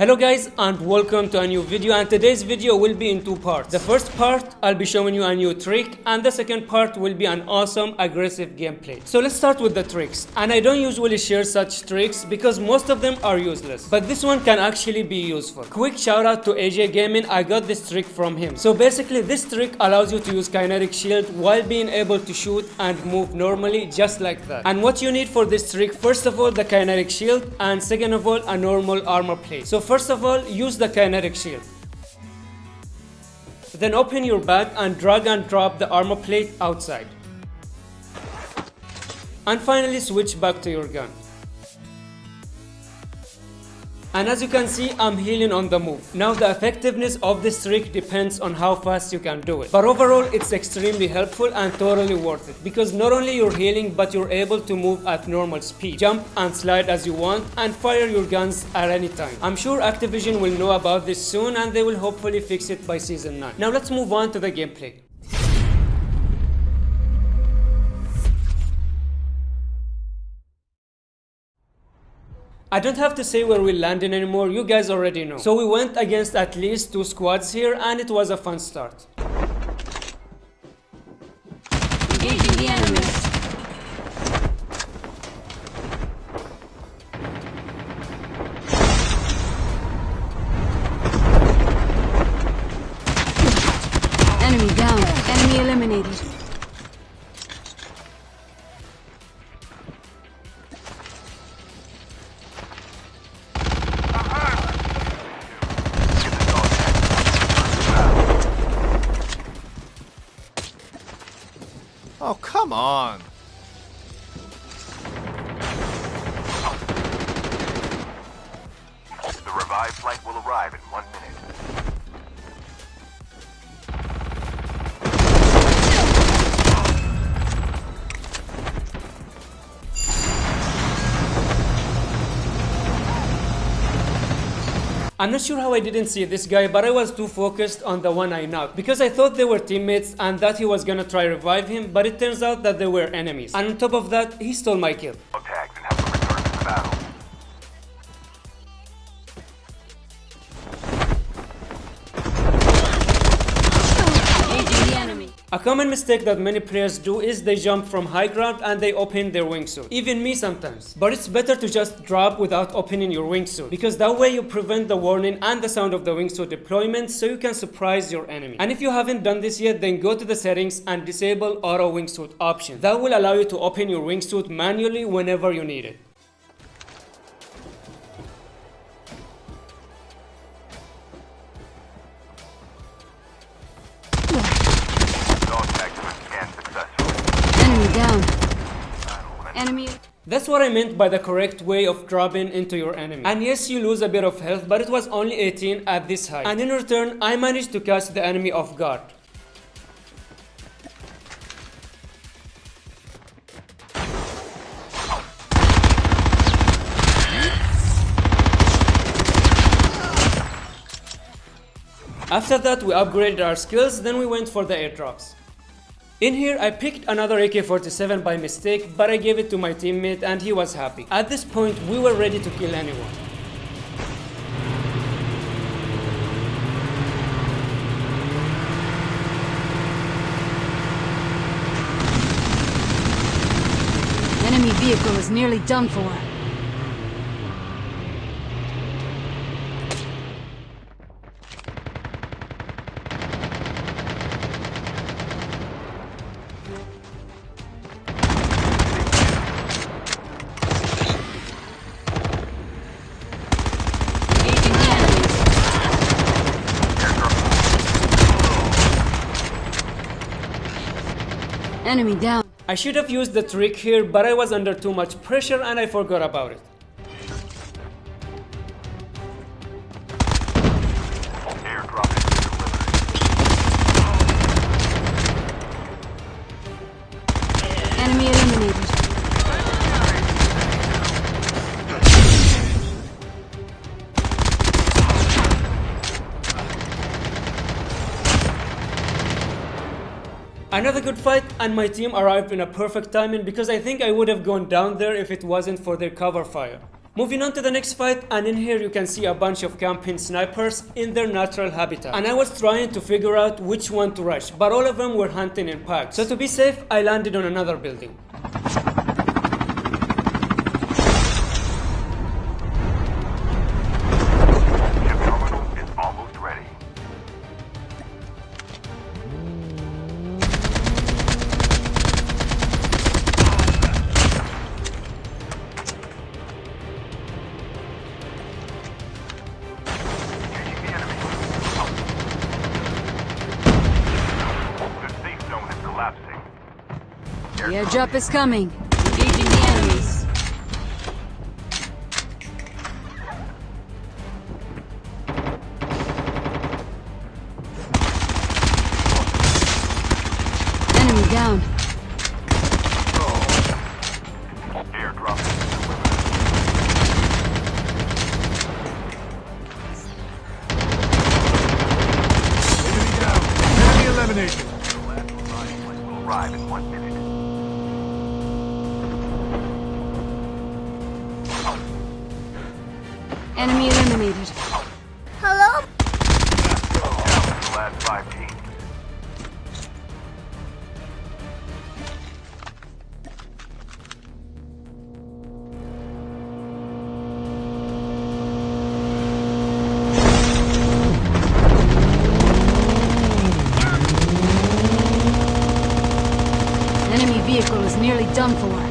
Hello guys and welcome to a new video and today's video will be in two parts. The first part I'll be showing you a new trick and the second part will be an awesome aggressive gameplay. So let's start with the tricks and I don't usually share such tricks because most of them are useless but this one can actually be useful. Quick shout out to AJ Gaming I got this trick from him. So basically this trick allows you to use kinetic shield while being able to shoot and move normally just like that. And what you need for this trick first of all the kinetic shield and second of all a normal armor plate. So First of all, use the kinetic shield. Then open your bag and drag and drop the armor plate outside. And finally switch back to your gun. And as you can see, I'm healing on the move. Now the effectiveness of this trick depends on how fast you can do it. But overall, it's extremely helpful and totally worth it. Because not only you're healing, but you're able to move at normal speed. Jump and slide as you want and fire your guns at any time. I'm sure Activision will know about this soon and they will hopefully fix it by season 9. Now let's move on to the gameplay. I don't have to say where we landed anymore, you guys already know. So we went against at least two squads here and it was a fun start. Come on. I'm not sure how I didn't see this guy, but I was too focused on the one I knocked because I thought they were teammates and that he was gonna try revive him, but it turns out that they were enemies. And on top of that, he stole my kill. Tags A common mistake that many players do is they jump from high ground and they open their wingsuit. Even me sometimes. But it's better to just drop without opening your wingsuit because that way you prevent the warning and the sound of the wingsuit deployment so you can surprise your enemy. And if you haven't done this yet, then go to the settings and disable auto wingsuit option. That will allow you to open your wingsuit manually whenever you need it. Enemy. That's what I meant by the correct way of dropping into your enemy. And yes, you lose a bit of health, but it was only 18 at this height. And in return, I managed to catch the enemy off guard. After that, we upgraded our skills, then we went for the airdrops. In here, I picked another AK-47 by mistake, but I gave it to my teammate and he was happy. At this point, we were ready to kill anyone. Enemy vehicle is nearly done for. Enemy down. I should have used the trick here, but I was under too much pressure and I forgot about it. Another good fight and my team arrived in a perfect timing because I think I would have gone down there if it wasn't for their cover fire. Moving on to the next fight and in here you can see a bunch of camping snipers in their natural habitat. And I was trying to figure out which one to rush but all of them were hunting in packs. So to be safe I landed on another building. The airdrop is coming. Engaging the enemies. Enemy down. Enemy eliminated. Hello? last five teams. Enemy vehicle is nearly done for.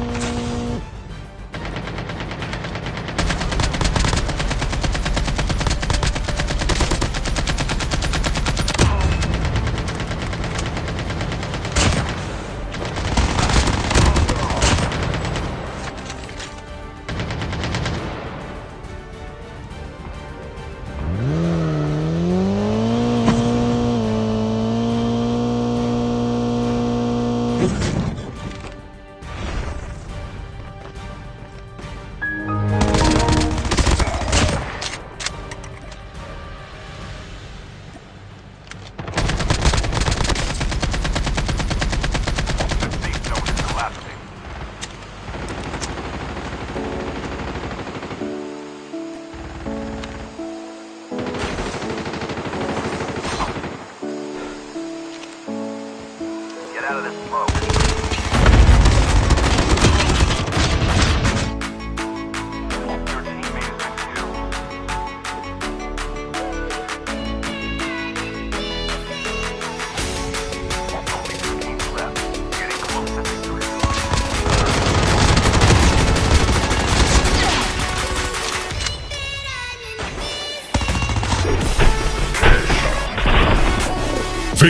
Out of this smoke.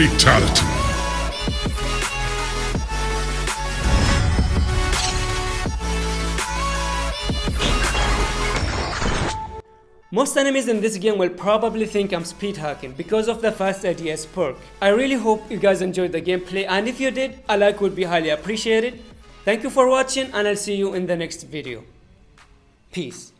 Your Most enemies in this game will probably think I'm speed hacking because of the fast ADS perk. I really hope you guys enjoyed the gameplay and if you did, a like would be highly appreciated. Thank you for watching and I'll see you in the next video. Peace.